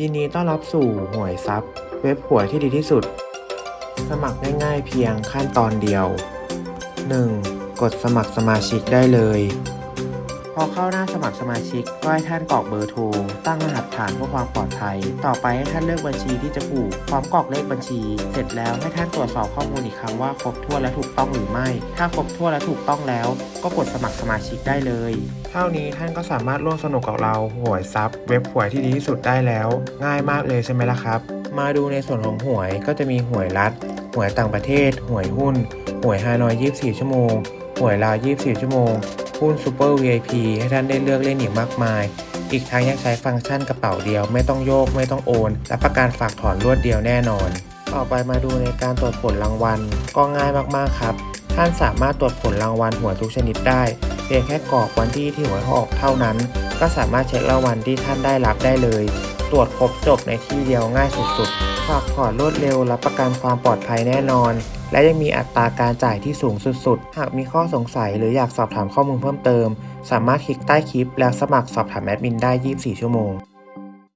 ยินดีต้อนรับสู่หวยซับเว็บหวยที่ดีที่สุด สมัครง่ายๆเพียงขั้นตอนเดียว 1. กดสมัครสมาชิกได้เลย พอเข้าหน้าสมัครสมาชิกก็ให้ท่านกรอกเบอร์โทร ตั้งรหัสผ่านเพื่อความปลอดภัย ต่อไปให้ท่านเลือกบัญชีที่จะผูกพร้อมกรอกเลขบัญชี เสร็จแล้วให้ท่านตรวจสอบข้อมูลอีกครั้งว่าครบถ้วนและถูกต้องหรือไม่ ถ้าครบถ้วนและถูกต้องแล้ว ก็กดสมัครสมาชิกได้เลย เท่านี้ท่านก็สามารถร่วมสนุกกับเราหวยซับเว็บหวยที่ดีที่สุดได้แล้ว ง่ายมากเลยใช่ไหมล่ะครับ มาดูในส่วนของหวยก็จะมีหวยรัฐหวยต่างประเทศ หวยหุ้น หวยฮานอย 24 ชั่วโมง หวยลาว 24 ชั่วโมง หุ้นซูเปอร์ VIP ให้ท่านได้เลือกเล่นอีกมากมาย อีกทั้งยังใช้ฟังก์ชันกระเป๋าเดียวไม่ต้องโยกไม่ต้องโอน และประกันฝากถอนรวดเดียวแน่นอน ต่อไปมาดูในการตรวจผลรางวัล ก็ง่ายมากๆครับ ท่านสามารถตรวจผลรางวัลหวยทุกชนิดได้ เพียงแค่กรอกวันที่ที่หวยออกเท่านั้น ก็สามารถเช็ครางวัลที่ท่านได้รับได้เลย ตรวจครบจบในที่เดียวง่ายสุดๆฝากถอนรวดเร็วรับประกันความปลอดภัยแน่นอน และยังมีอัตราการจ่ายที่สูงสุดๆ หากมีข้อสงสัยหรืออยากสอบถามข้อมูลเพิ่มเติม สามารถคลิกใต้คลิปแล้วสมัครสอบถามแอดมินได้ 24 ชั่วโมง